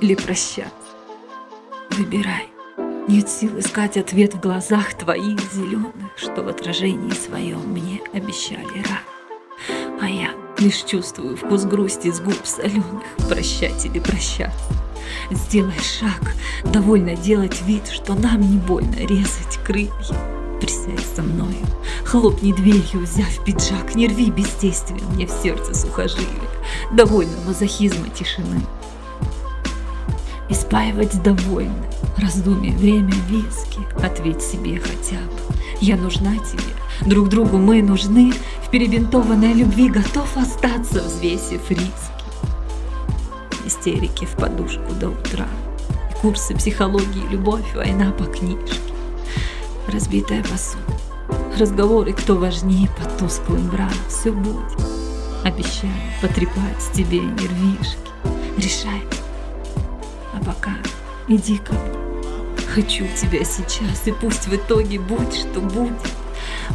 или прощаться. Выбирай. Нет сил искать ответ в глазах твоих зеленых, что в отражении своем мне обещали рай. А я лишь чувствую вкус грусти с губ соленых, прощать или прощаться. Сделай шаг, довольно делать вид, что нам не больно резать крылья. Присядь со мною, хлопни дверью, взяв пиджак, не рви бездействием мне в сердце сухожилия, довольно мазохизма тишины. Испаивать довольно, раздумье, время, виски, ответь себе хотя бы. Я нужна тебе, друг другу мы нужны, в перебинтованной любви готов остаться, взвесив риски истерики в подушку до утра. Курсы психологии, любовь, война по книжке. Разбитая посуда. Разговоры, кто важнее под тусклым бра. Все будет. Обещаю потрепать тебе нервишки. Решай. Пока иди ко мне. Хочу тебя сейчас, и пусть в итоге будь, что будет.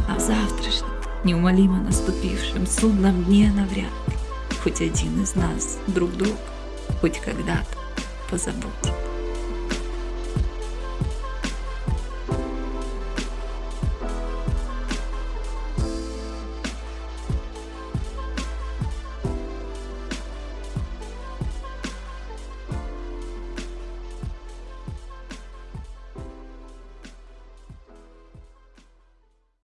А завтрашнем, неумолимо наступившем судном дне навряд ли хоть один из нас друг друга хоть когда-то позабудь.